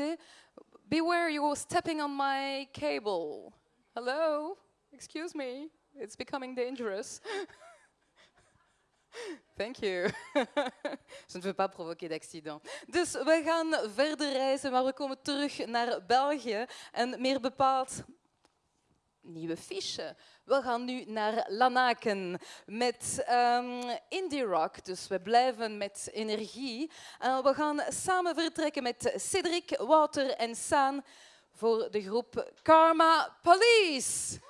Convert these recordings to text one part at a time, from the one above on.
sécurité. Beware, you're stepping on my cable. Hello? Excuse me. It's becoming dangerous. Thank you. Je ne veux pas provoquer d'accident. Dus we gaan verder reizen, maar we komen terug naar België. En meer bepaald nieuwe fiche. We gaan nu naar Lanaken met um, indie rock, dus we blijven met energie. En we gaan samen vertrekken met Cedric, Wouter en Saan voor de groep Karma Police.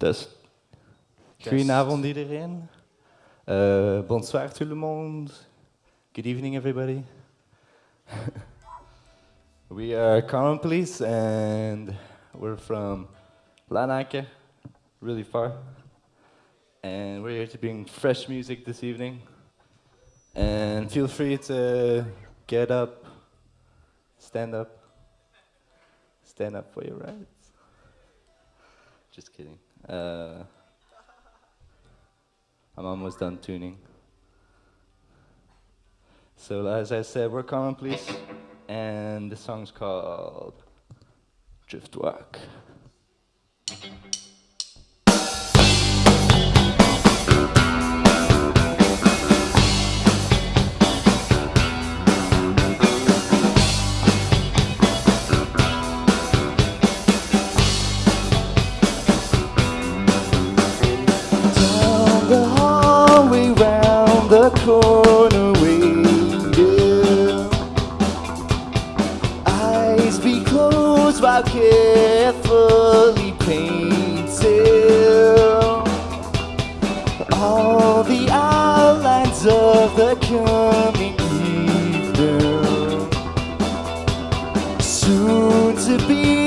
Dus, goedenavond iedereen. Uh, bonsoir tout le monde. Good evening everybody. we are Common Police and we're from Lanake, really far. And we're here to bring fresh music this evening. And feel free to get up, stand up, stand up for your rights. Just kidding. Uh, I'm almost done tuning. So as I said, we're Common Police, and the song's called Driftwalk. corner be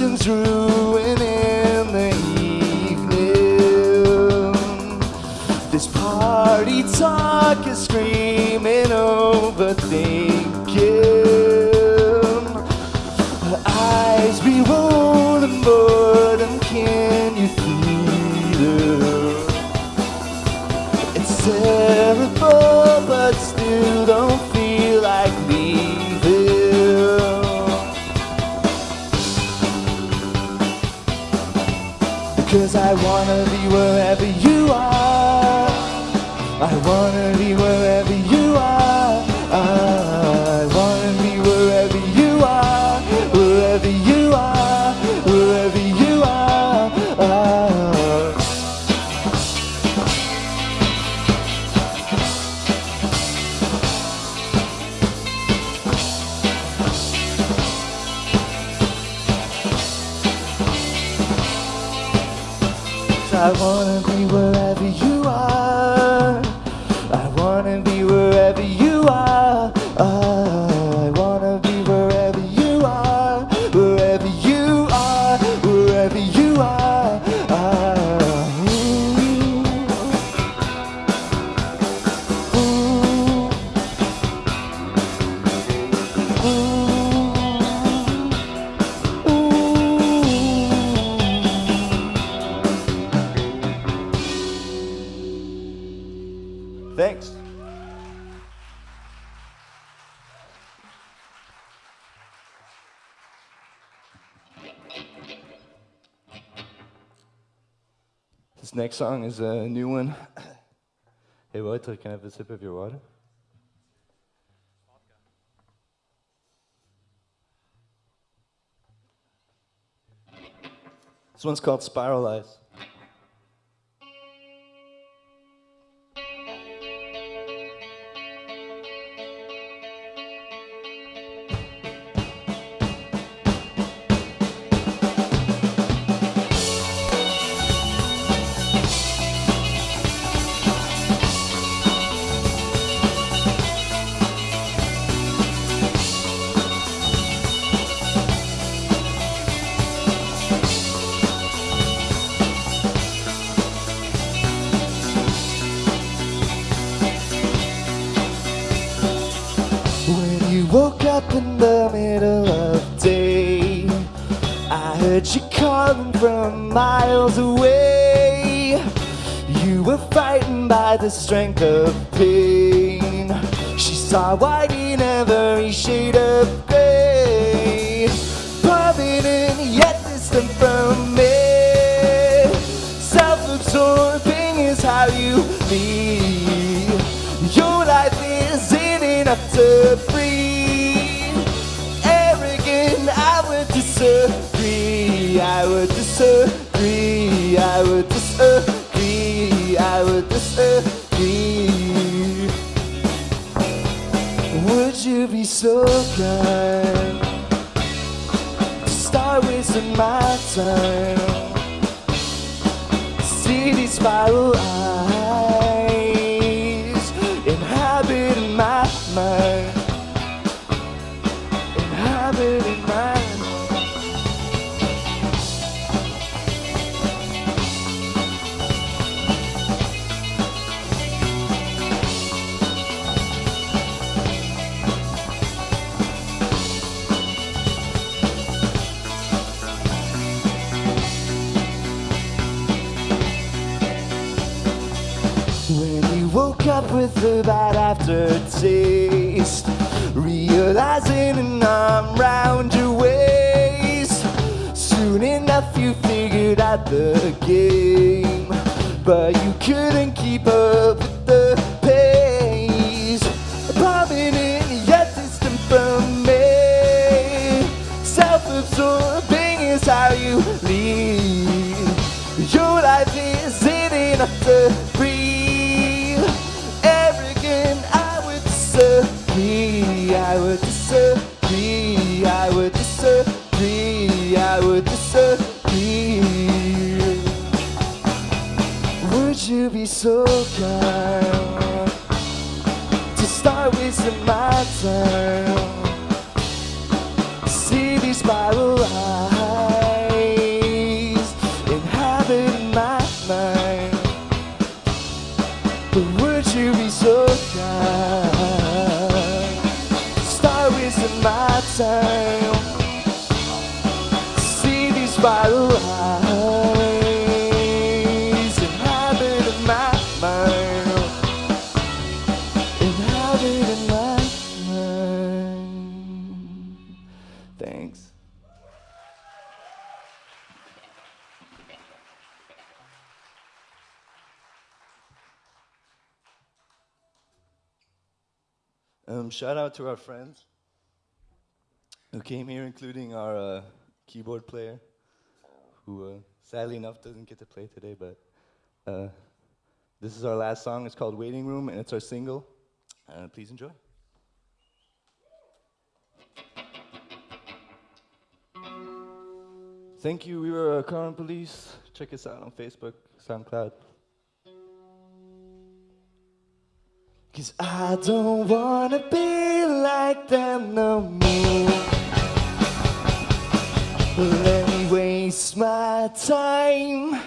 expectations ruining the evening. This party talk is screaming overthinking. Her eyes be rolling, boredom, can you feel it? It's algo This next song is a new one. Hey, Walter, can I have a sip of your water? This one's called Spiralize. When strength of pain. She saw white in every shade of gray, prominent yet distant from me. Self-absorbing is how you so kind start wasting my time? See these spiral woke up with a bad aftertaste, realizing an arm round your waist. Soon enough, you figured out the game, but you couldn't keep up with the pace. Prominent yet distant from me, self-absorbing is how you lead. Your life isn't enough to Um, shout out to our friends who came here, including our uh, keyboard player, who uh, sadly enough doesn't get to play today, but uh, this is our last song. It's called Waiting Room, and it's our single. Uh, please enjoy. Thank you. We were uh, Current Police. Check us out on Facebook, SoundCloud. Cause I don't wanna be like them no more. Let me waste my time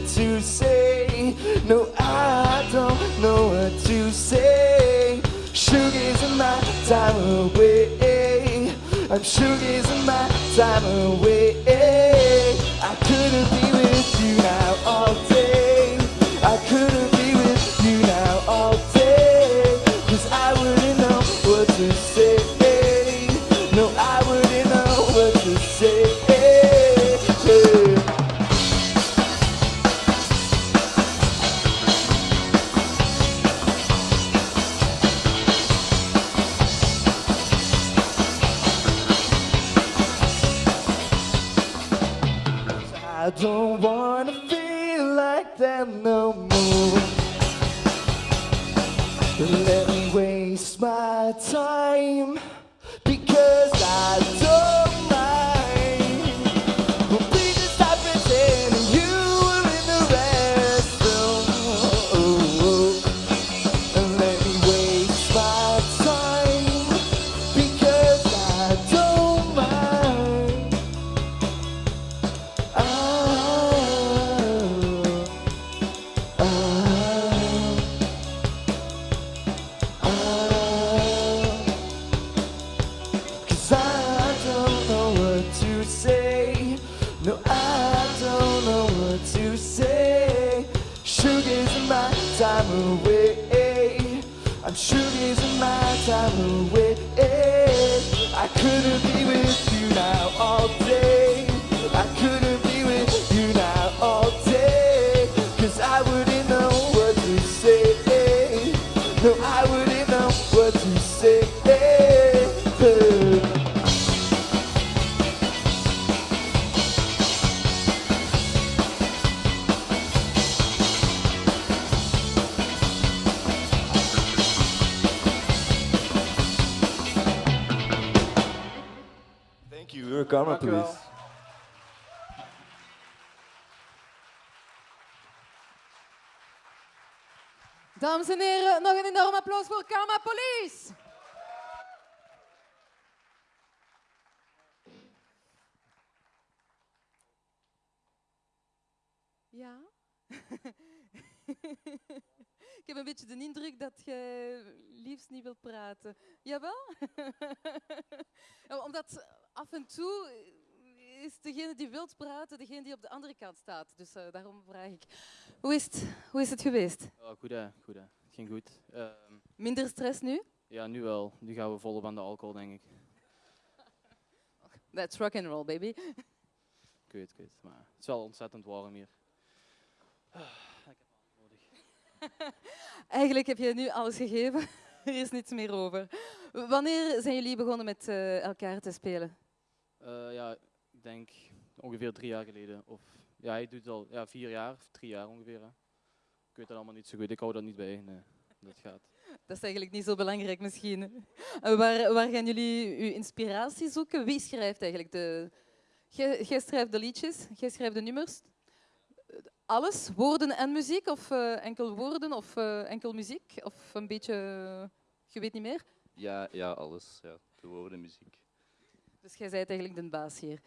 what to say. No, I don't know what to say. Sugar's in my time away. I'm sugar's in my time away. Time away. I'm sugar's in my time away. Wel. Police. Dames en heren, nog een enorm applaus voor Karma Police. Ja? Ik heb een beetje de indruk dat je liefst niet wilt praten. Jawel? Ja, Omdat af en toe is degene die wilt praten, degene die op de andere kant staat. Dus eh, daarom vraag ik, hoe is het, hoe is het geweest? Goed hè, goed hè. Het ging goed. Ehm, Minder stress nu? ja, nu wel. Nu gaan we volop aan de alcohol, denk ik. That's rock and roll, baby. Ik weet. Maar het is wel ontzettend warm hier. Ah, ik heb water nodig. Eigenlijk heb je nu alles gegeven. er is niets meer over. Wanneer zijn jullie begonnen met eh, elkaar te spelen? Eh, ja, ik denk ongeveer drie jaar geleden. Of ja, hij doet het al ja, vier jaar, of drie jaar ongeveer. Hè. Ik weet dat allemaal niet zo goed. Ik hou dat niet bij. Nee, dat gaat. Dat is eigenlijk niet zo belangrijk misschien. Uh, waar, waar gaan jullie uw inspiratie zoeken? Wie schrijft eigenlijk de... Jij schrijft de liedjes, jij schrijft de nummers. Alles, woorden en muziek? Of uh, enkel woorden of uh, enkel muziek? Of een beetje... Je weet niet meer? Ja, ja alles. Ja. De woorden, muziek. Dus jij bent eigenlijk de baas hier?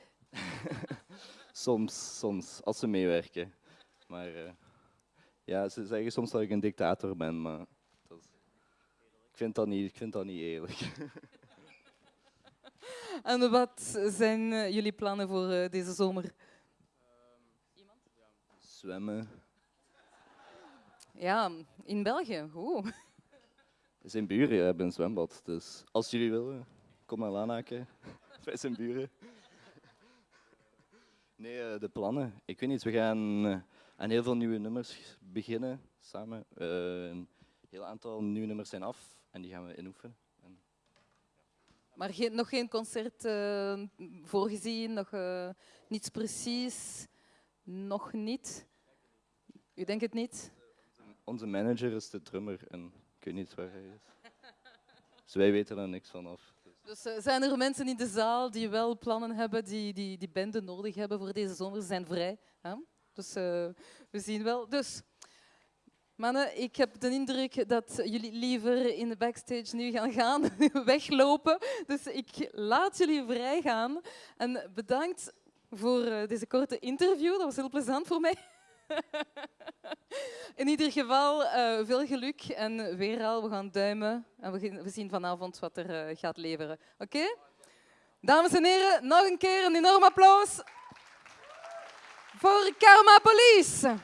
soms, soms, als ze meewerken. Maar uh, ja, ze zeggen soms dat ik een dictator ben, maar dat is, ik, vind dat niet, ik vind dat niet eerlijk. en wat zijn jullie plannen voor deze zomer? Zwemmen. Ja, in België. Oeh. Zijn buren hebben een zwembad, dus als jullie willen, kom naar Lanaken. Wij zijn buren. Nee, de plannen. Ik weet niet, we gaan aan heel veel nieuwe nummers beginnen samen. Uh, een heel aantal nieuwe nummers zijn af en die gaan we inoefenen. En... Maar geen, nog geen concert uh, voorgezien, nog uh, niets precies, nog niet? U denkt het niet? Onze manager is de drummer en ik weet niet waar hij is. Dus wij weten er niks van af. Dus uh, zijn er mensen in de zaal die wel plannen hebben, die die, die bende nodig hebben voor deze zomer? Ze zijn vrij. Hè? Dus uh, we zien wel. Dus, mannen, ik heb de indruk dat jullie liever in de backstage nu gaan gaan, weglopen. Dus ik laat jullie vrij gaan. En bedankt voor uh, deze korte interview. Dat was heel plezant voor mij. In ieder geval uh, veel geluk en weer al, we gaan duimen en we, zien vanavond wat er uh, gaat leveren. Oké? Dames en heren, nog een keer een enorm applaus voor Karma Police.